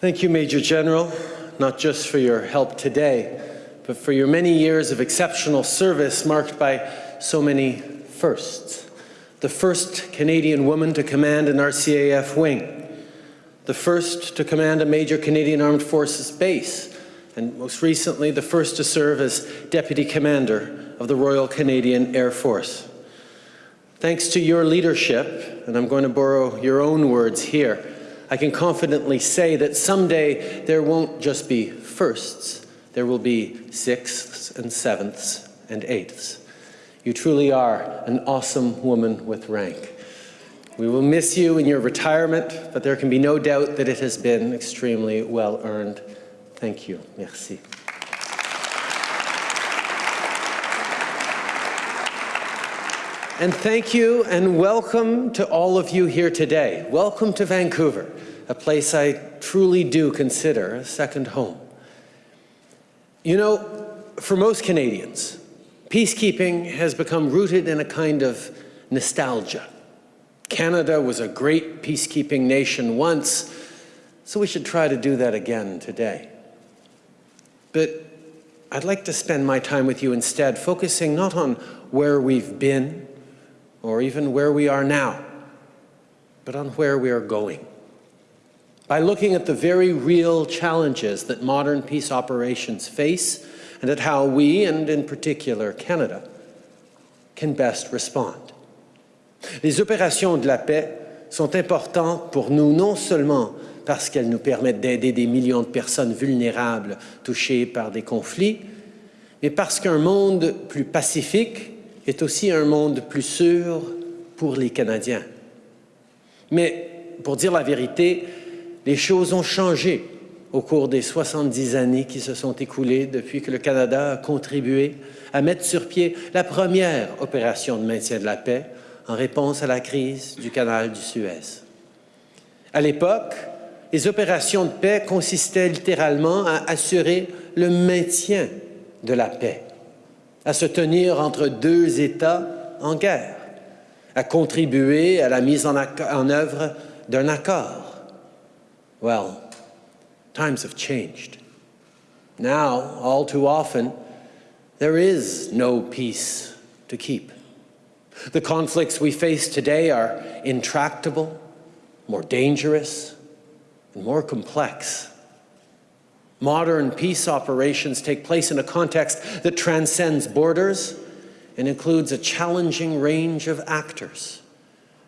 Thank you, Major General, not just for your help today, but for your many years of exceptional service marked by so many firsts. The first Canadian woman to command an RCAF wing, the first to command a major Canadian Armed Forces base, and most recently the first to serve as Deputy Commander of the Royal Canadian Air Force. Thanks to your leadership, and I'm going to borrow your own words here, I can confidently say that someday there won't just be firsts, there will be sixths and sevenths and eighths. You truly are an awesome woman with rank. We will miss you in your retirement, but there can be no doubt that it has been extremely well earned. Thank you. Merci. And thank you and welcome to all of you here today. Welcome to Vancouver, a place I truly do consider a second home. You know, for most Canadians, peacekeeping has become rooted in a kind of nostalgia. Canada was a great peacekeeping nation once, so we should try to do that again today. But I'd like to spend my time with you instead focusing not on where we've been or even where we are now, but on where we are going. By looking at the very real challenges that modern peace operations face and at how we, and in particular Canada, can best respond. Les opérations de la paix sont importantes pour nous non seulement parce qu'elles nous permettent d'aider des millions de personnes vulnérables touchées par des conflits, mais parce qu'un monde plus pacifique est aussi un monde plus sûr pour les Canadiens. Mais pour dire la vérité, les choses ont changé au cours des 70 années qui se sont écoulées depuis que le Canada a contribué à mettre sur pied la première opération de maintien de la paix en réponse à la crise du canal du Suez. À l'époque, les opérations de paix consistaient littéralement à assurer le maintien de la paix à se tenir entre deux États en guerre, à contribuer à la mise en, en œuvre d'un accord. Well, times have changed. Now, all too often, there is no peace to keep. The conflicts we face today are intractable, more dangerous, and more complex. Modern peace operations take place in a context that transcends borders and includes a challenging range of actors.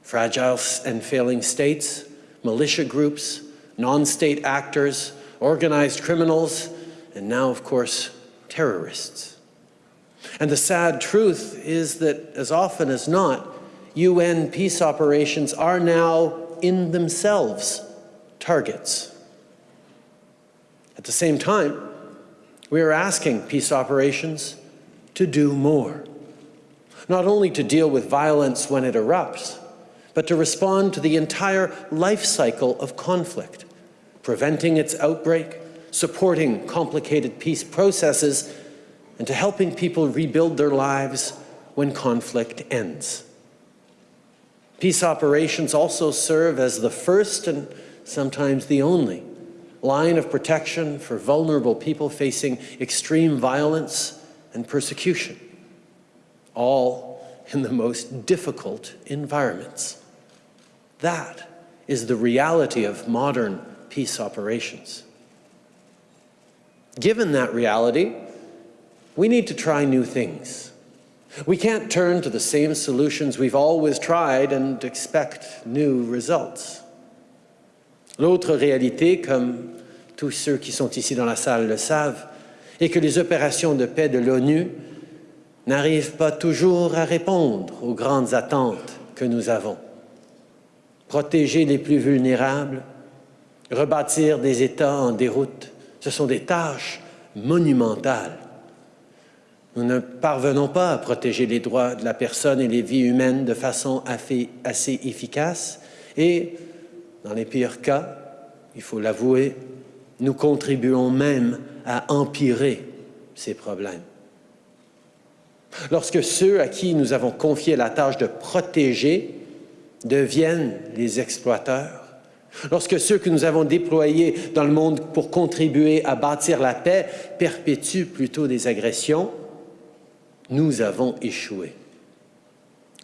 Fragile and failing states, militia groups, non-state actors, organized criminals, and now, of course, terrorists. And the sad truth is that as often as not, UN peace operations are now in themselves targets. At the same time, we are asking peace operations to do more. Not only to deal with violence when it erupts, but to respond to the entire life cycle of conflict, preventing its outbreak, supporting complicated peace processes, and to helping people rebuild their lives when conflict ends. Peace operations also serve as the first and sometimes the only line of protection for vulnerable people facing extreme violence and persecution, all in the most difficult environments. That is the reality of modern peace operations. Given that reality, we need to try new things. We can't turn to the same solutions we've always tried and expect new results. L'autre réalité, comme tous ceux qui sont ici dans la salle le savent, est que les opérations de paix de l'ONU n'arrivent pas toujours à répondre aux grandes attentes que nous avons. Protéger les plus vulnérables, rebâtir des États en déroute, ce sont des tâches monumentales. Nous ne parvenons pas à protéger les droits de la personne et les vies humaines de façon assez efficace et dans les pires cas, il faut l'avouer, nous contribuons même à empirer ces problèmes. Lorsque ceux à qui nous avons confié la tâche de protéger deviennent les exploiteurs, Lorsque ceux que nous avons déployés dans le monde pour contribuer à bâtir la paix perpétuent plutôt des agressions, nous avons échoué.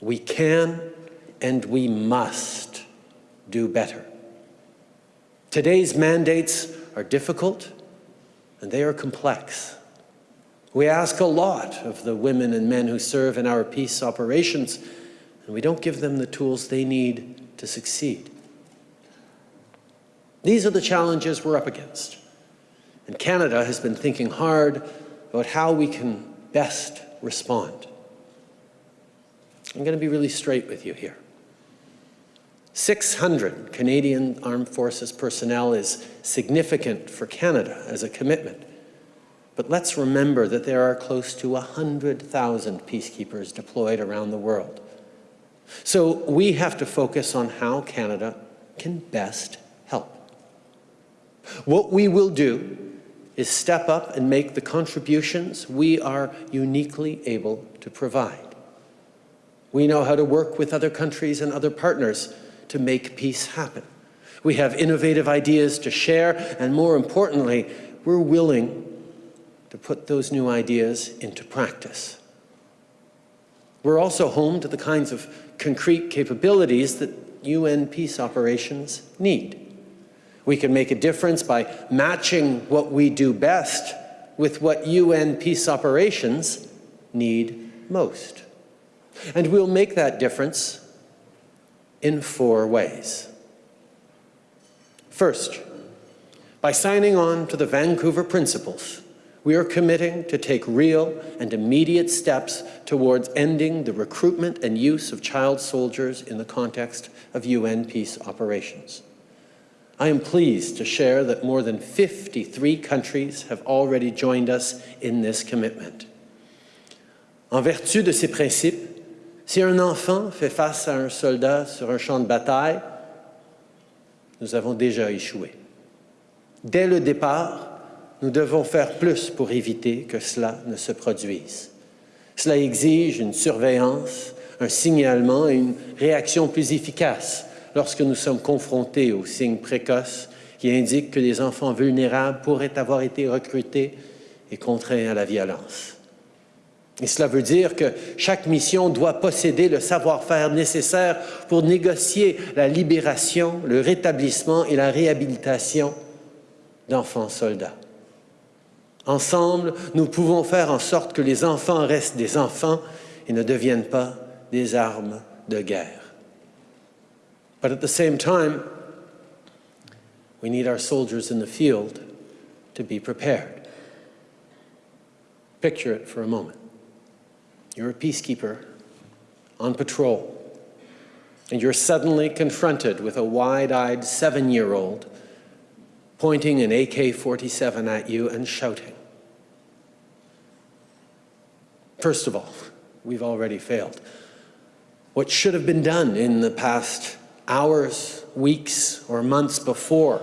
We can and we must do better. Today's mandates are difficult and they are complex. We ask a lot of the women and men who serve in our peace operations, and we don't give them the tools they need to succeed. These are the challenges we're up against. And Canada has been thinking hard about how we can best respond. I'm going to be really straight with you here. 600 Canadian Armed Forces personnel is significant for Canada as a commitment. But let's remember that there are close to 100,000 peacekeepers deployed around the world. So we have to focus on how Canada can best help. What we will do is step up and make the contributions we are uniquely able to provide. We know how to work with other countries and other partners to make peace happen. We have innovative ideas to share, and more importantly, we're willing to put those new ideas into practice. We're also home to the kinds of concrete capabilities that UN peace operations need. We can make a difference by matching what we do best with what UN peace operations need most. And we'll make that difference in four ways. First, by signing on to the Vancouver Principles, we are committing to take real and immediate steps towards ending the recruitment and use of child soldiers in the context of UN peace operations. I am pleased to share that more than 53 countries have already joined us in this commitment. En vertu de ces principes, si un enfant fait face à un soldat sur un champ de bataille, nous avons déjà échoué. Dès le départ, nous devons faire plus pour éviter que cela ne se produise. Cela exige une surveillance, un signalement et une réaction plus efficace lorsque nous sommes confrontés aux signes précoces qui indiquent que des enfants vulnérables pourraient avoir été recrutés et contraints à la violence. Et cela veut dire que chaque mission doit posséder le savoir-faire nécessaire pour négocier la libération, le rétablissement et la réhabilitation d'enfants soldats. Ensemble, nous pouvons faire en sorte que les enfants restent des enfants et ne deviennent pas des armes de guerre. But at the same time, we need our soldiers in the field to be prepared. Picture it for a moment. You're a peacekeeper on patrol, and you're suddenly confronted with a wide-eyed seven-year-old pointing an AK-47 at you and shouting. First of all, we've already failed. What should have been done in the past hours, weeks, or months before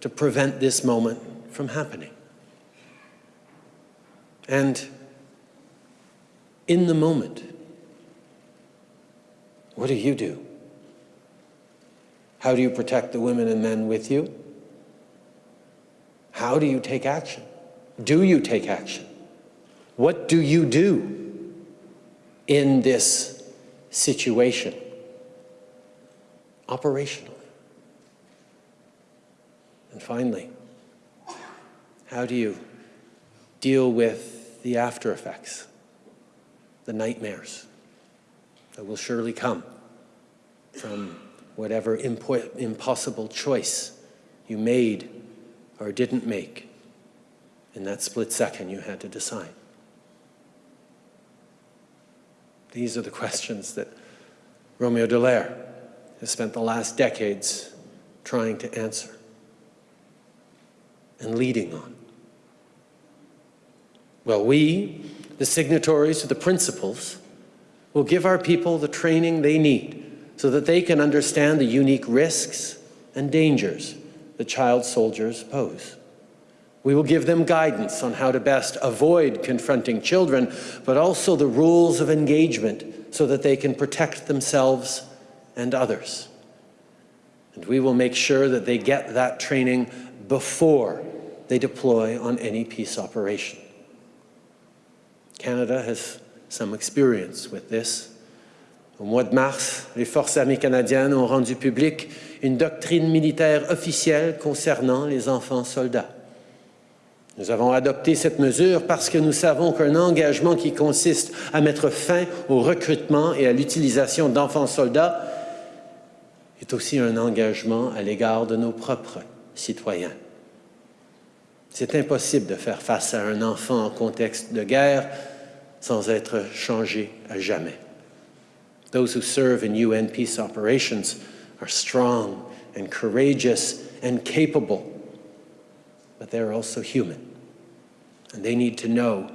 to prevent this moment from happening? And in the moment, what do you do? How do you protect the women and men with you? How do you take action? Do you take action? What do you do in this situation operationally? And finally, how do you deal with the after effects, the nightmares that will surely come from whatever impo impossible choice you made or didn't make in that split second you had to decide? These are the questions that Romeo Dallaire has spent the last decades trying to answer and leading on. Well, we, the signatories to the principles, will give our people the training they need so that they can understand the unique risks and dangers the child soldiers pose. We will give them guidance on how to best avoid confronting children, but also the rules of engagement so that they can protect themselves and others. And we will make sure that they get that training before they deploy on any peace operation. Canada has some experience with this. Au mois de mars, les forces armées canadiennes ont rendu publique une doctrine militaire officielle concernant les enfants soldats. Nous avons adopté cette mesure parce que nous savons qu'un engagement qui consiste à mettre fin au recrutement et à l'utilisation d'enfants soldats est aussi un engagement à l'égard de nos propres citoyens. C'est impossible de faire face à un enfant en contexte de guerre sans être à jamais. Those who serve in UN peace operations are strong and courageous and capable, but they're also human. And they need to know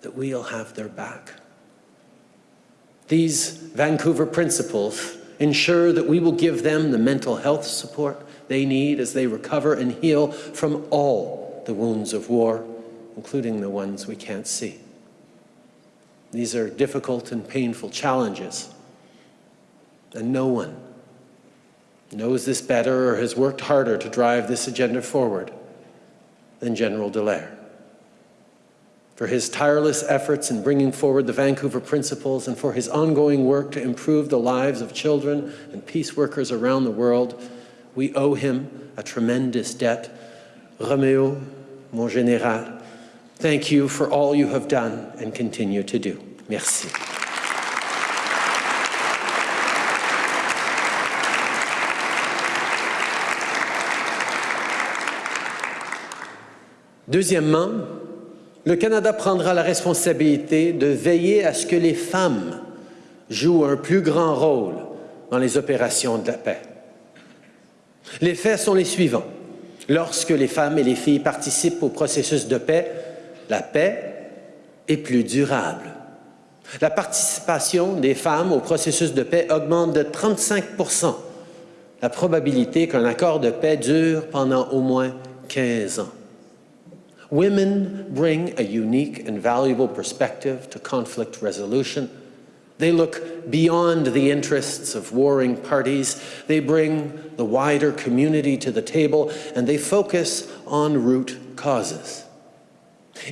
that we'll have their back. These Vancouver principles ensure that we will give them the mental health support they need as they recover and heal from all the wounds of war, including the ones we can't see. These are difficult and painful challenges. And no one knows this better or has worked harder to drive this agenda forward than General Dallaire. For his tireless efforts in bringing forward the Vancouver Principles and for his ongoing work to improve the lives of children and peace workers around the world, we owe him a tremendous debt. Romeo, mon général, Thank you for all you have done and continue to do. Merci. Deuxièmement, le Canada prendra la responsabilité de veiller à ce que les femmes jouent un plus grand rôle dans les opérations de la paix. Les faits sont les suivants. Lorsque les femmes et les filles participent au processus de paix, la paix est plus durable. La participation des femmes au processus de paix augmente de 35% la probabilité qu'un accord de paix dure pendant au moins 15 ans. Women bring a unique and valuable perspective to conflict resolution. They look beyond the interests of warring parties. They bring the wider community to the table, and they focus on root causes.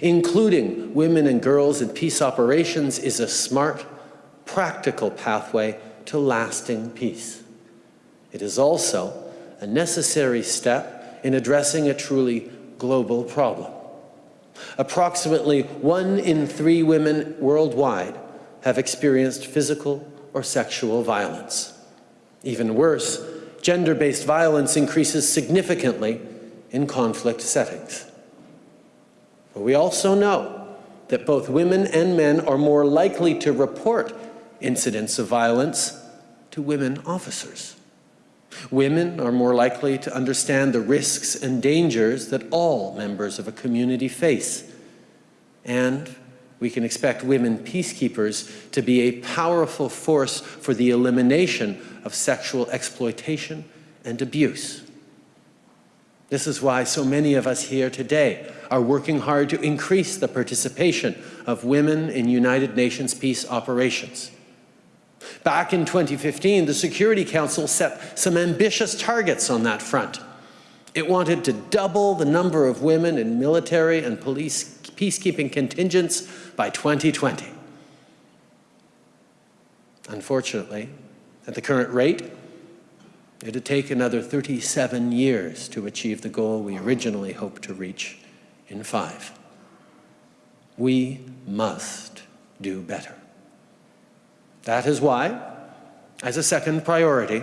Including women and girls in peace operations is a smart, practical pathway to lasting peace. It is also a necessary step in addressing a truly global problem. Approximately one in three women worldwide have experienced physical or sexual violence. Even worse, gender-based violence increases significantly in conflict settings. But we also know that both women and men are more likely to report incidents of violence to women officers. Women are more likely to understand the risks and dangers that all members of a community face. And we can expect women peacekeepers to be a powerful force for the elimination of sexual exploitation and abuse. This is why so many of us here today are working hard to increase the participation of women in United Nations peace operations. Back in 2015, the Security Council set some ambitious targets on that front. It wanted to double the number of women in military and police peacekeeping contingents by 2020. Unfortunately, at the current rate, it'd take another 37 years to achieve the goal we originally hoped to reach in five. We must do better. That is why, as a second priority,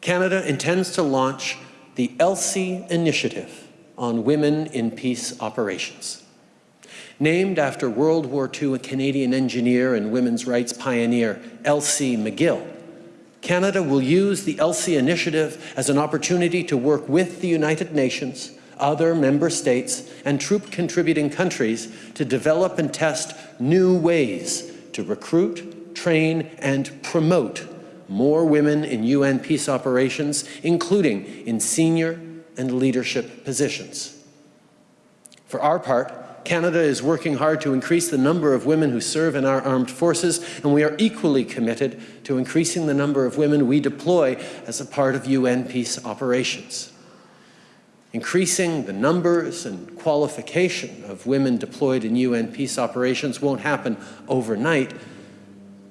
Canada intends to launch the Elsie initiative on women in peace operations. Named after World War II Canadian engineer and women's rights pioneer Elsie McGill, Canada will use the Elsie initiative as an opportunity to work with the United Nations other member states and troop contributing countries to develop and test new ways to recruit, train and promote more women in UN peace operations, including in senior and leadership positions. For our part, Canada is working hard to increase the number of women who serve in our armed forces, and we are equally committed to increasing the number of women we deploy as a part of UN peace operations. Increasing the numbers and qualification of women deployed in UN peace operations won't happen overnight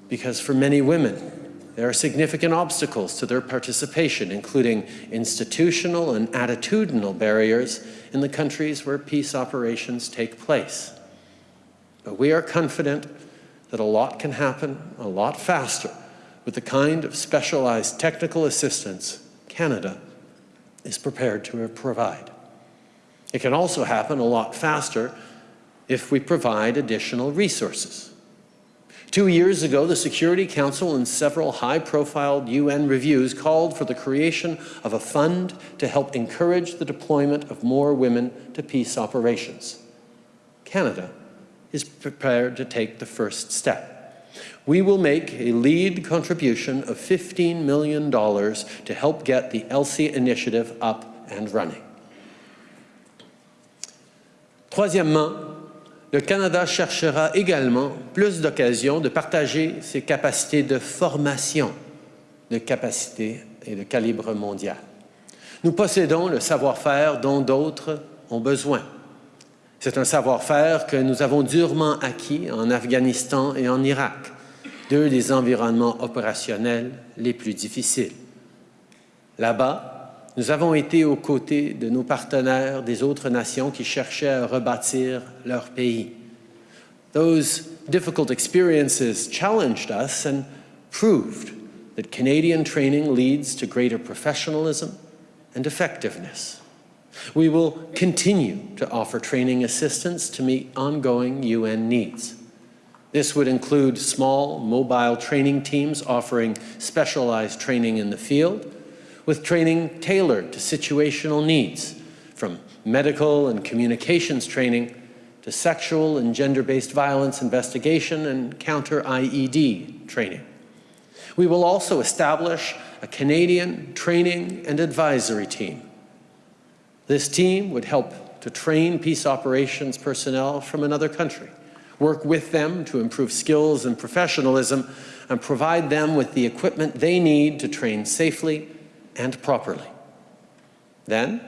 because for many women, there are significant obstacles to their participation, including institutional and attitudinal barriers in the countries where peace operations take place. But we are confident that a lot can happen a lot faster with the kind of specialized technical assistance Canada is prepared to provide. It can also happen a lot faster if we provide additional resources. Two years ago, the Security Council and several high-profile UN reviews called for the creation of a fund to help encourage the deployment of more women to peace operations. Canada is prepared to take the first step. We will make a lead contribution of $15 million to help get the Elsie initiative up and running. Troisièmement, le Canada cherchera également plus d'occasions de partager ses capacités de formation de capacités et de calibre mondial. Nous possédons le savoir-faire dont d'autres ont besoin. C'est un savoir-faire que nous avons durement acquis en Afghanistan et en Irak, deux des environnements opérationnels les plus difficiles. Là-bas, nous avons été aux côtés de nos partenaires des autres nations qui cherchaient à rebâtir leur pays. Those difficult experiences challenged us and proved that Canadian training leads to greater professionalism and effectiveness. We will continue to offer training assistance to meet ongoing UN needs. This would include small mobile training teams offering specialized training in the field, with training tailored to situational needs, from medical and communications training to sexual and gender-based violence investigation and counter-IED training. We will also establish a Canadian training and advisory team. This team would help to train peace operations personnel from another country, work with them to improve skills and professionalism, and provide them with the equipment they need to train safely and properly. Then,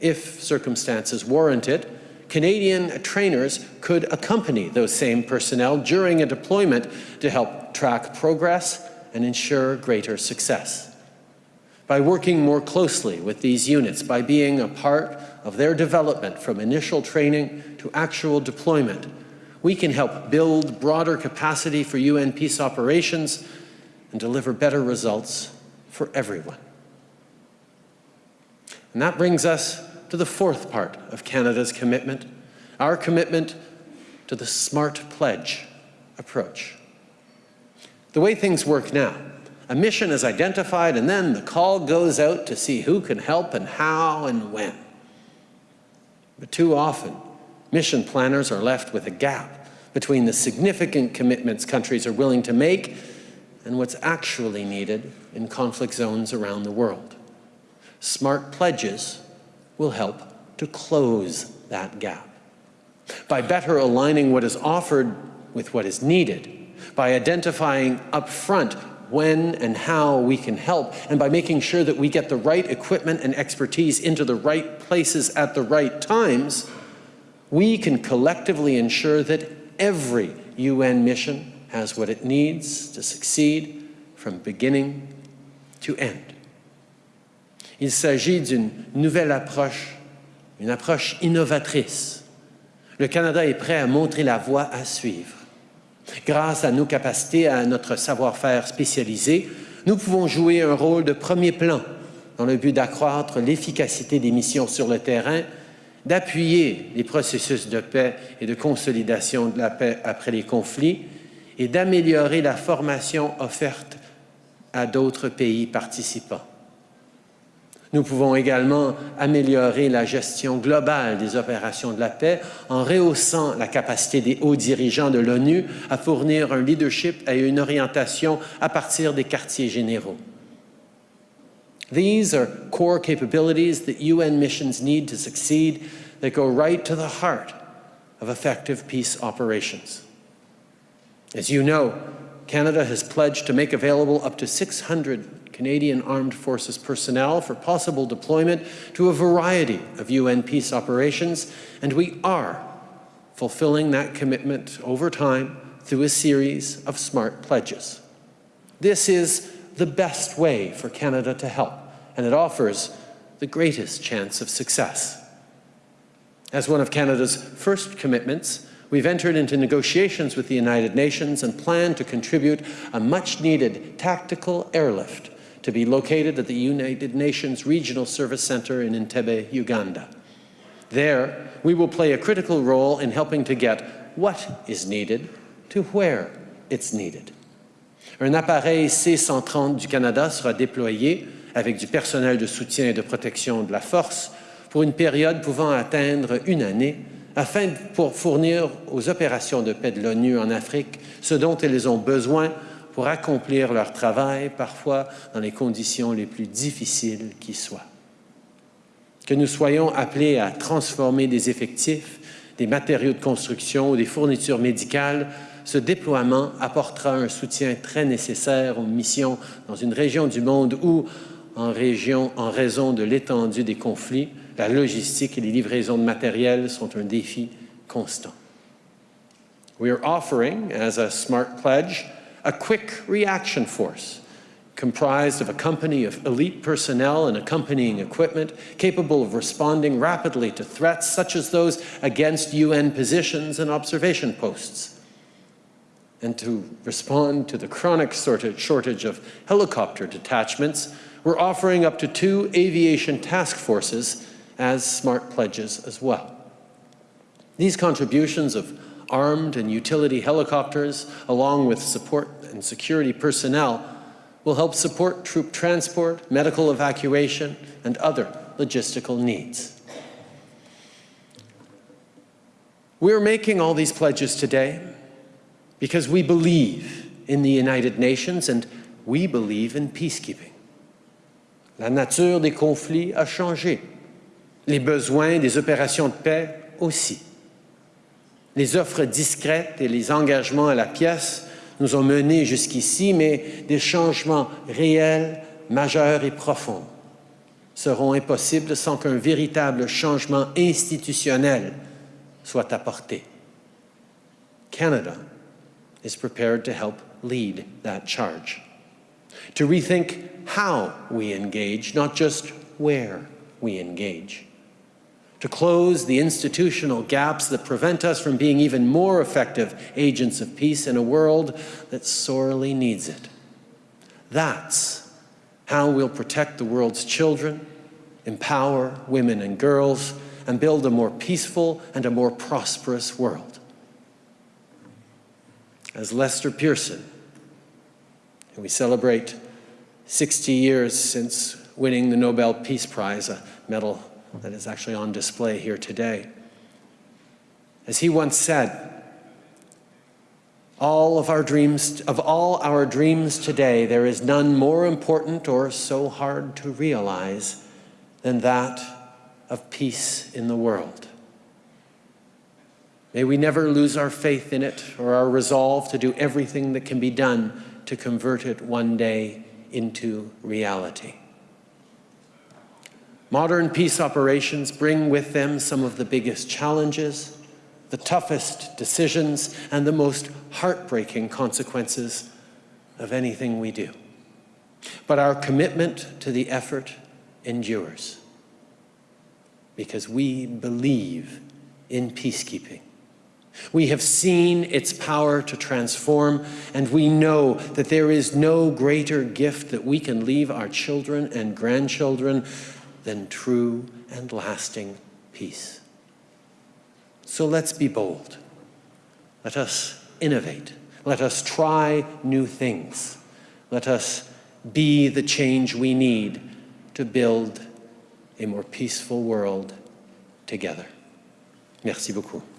if circumstances warrant it, Canadian trainers could accompany those same personnel during a deployment to help track progress and ensure greater success. By working more closely with these units, by being a part of their development from initial training to actual deployment, we can help build broader capacity for UN peace operations and deliver better results for everyone. And that brings us to the fourth part of Canada's commitment, our commitment to the SMART Pledge approach. The way things work now, a mission is identified and then the call goes out to see who can help and how and when. But too often, mission planners are left with a gap between the significant commitments countries are willing to make and what's actually needed in conflict zones around the world. Smart pledges will help to close that gap. By better aligning what is offered with what is needed, by identifying upfront when and how we can help, and by making sure that we get the right equipment and expertise into the right places at the right times, we can collectively ensure that every UN mission has what it needs to succeed from beginning to end. Il s'agit d'une nouvelle approche, une approche innovatrice. Le Canada est prêt à montrer la voie à suivre. Grâce à nos capacités, à notre savoir-faire spécialisé, nous pouvons jouer un rôle de premier plan dans le but d'accroître l'efficacité des missions sur le terrain, d'appuyer les processus de paix et de consolidation de la paix après les conflits et d'améliorer la formation offerte à d'autres pays participants. Nous pouvons également améliorer la gestion globale des opérations de la paix en rehaussant la capacité des hauts dirigeants de l'ONU à fournir un leadership et une orientation à partir des quartiers généraux. These are core capabilities that UN missions need to succeed that go right to the heart of effective peace operations. As you know, Canada has pledged to make available up to 600 Canadian Armed Forces personnel for possible deployment to a variety of UN peace operations, and we are fulfilling that commitment over time through a series of smart pledges. This is the best way for Canada to help, and it offers the greatest chance of success. As one of Canada's first commitments, we've entered into negotiations with the United Nations and plan to contribute a much-needed tactical airlift to be located at the United Nations Regional Service Center in Entebbe, Uganda. There, we will play a critical role in helping to get what is needed to where it's needed. Un appareil C-130 du Canada sera déployé avec du personnel de soutien et de protection de la force pour une période pouvant atteindre une année afin de fournir aux opérations de paix de l'ONU en Afrique ce dont elles ont besoin pour accomplir leur travail, parfois dans les conditions les plus difficiles qui soient. Que nous soyons appelés à transformer des effectifs, des matériaux de construction ou des fournitures médicales, ce déploiement apportera un soutien très nécessaire aux missions dans une région du monde où, en, région, en raison de l'étendue des conflits, la logistique et les livraisons de matériel sont un défi constant. We are offering, as a smart pledge, a quick reaction force comprised of a company of elite personnel and accompanying equipment capable of responding rapidly to threats such as those against UN positions and observation posts. And to respond to the chronic shortage of helicopter detachments, we're offering up to two aviation task forces as smart pledges as well. These contributions of armed and utility helicopters, along with support and security personnel, will help support troop transport, medical evacuation, and other logistical needs. We're making all these pledges today because we believe in the United Nations and we believe in peacekeeping. La nature des conflits a changé les besoins des opérations de paix aussi. Les offres discrètes et les engagements à la pièce nous ont menés jusqu'ici, mais des changements réels, majeurs et profonds seront impossibles sans qu'un véritable changement institutionnel soit apporté. Canada is prepared to help lead that charge. To rethink how we engage, not just where we engage to close the institutional gaps that prevent us from being even more effective agents of peace in a world that sorely needs it. That's how we'll protect the world's children, empower women and girls, and build a more peaceful and a more prosperous world. As Lester Pearson, and we celebrate 60 years since winning the Nobel Peace Prize, a medal that is actually on display here today. As he once said, all of our dreams, of all our dreams today, there is none more important or so hard to realize than that of peace in the world. May we never lose our faith in it or our resolve to do everything that can be done to convert it one day into reality. Modern peace operations bring with them some of the biggest challenges, the toughest decisions, and the most heartbreaking consequences of anything we do. But our commitment to the effort endures because we believe in peacekeeping. We have seen its power to transform, and we know that there is no greater gift that we can leave our children and grandchildren than true and lasting peace. So let's be bold. Let us innovate. Let us try new things. Let us be the change we need to build a more peaceful world together. Merci beaucoup.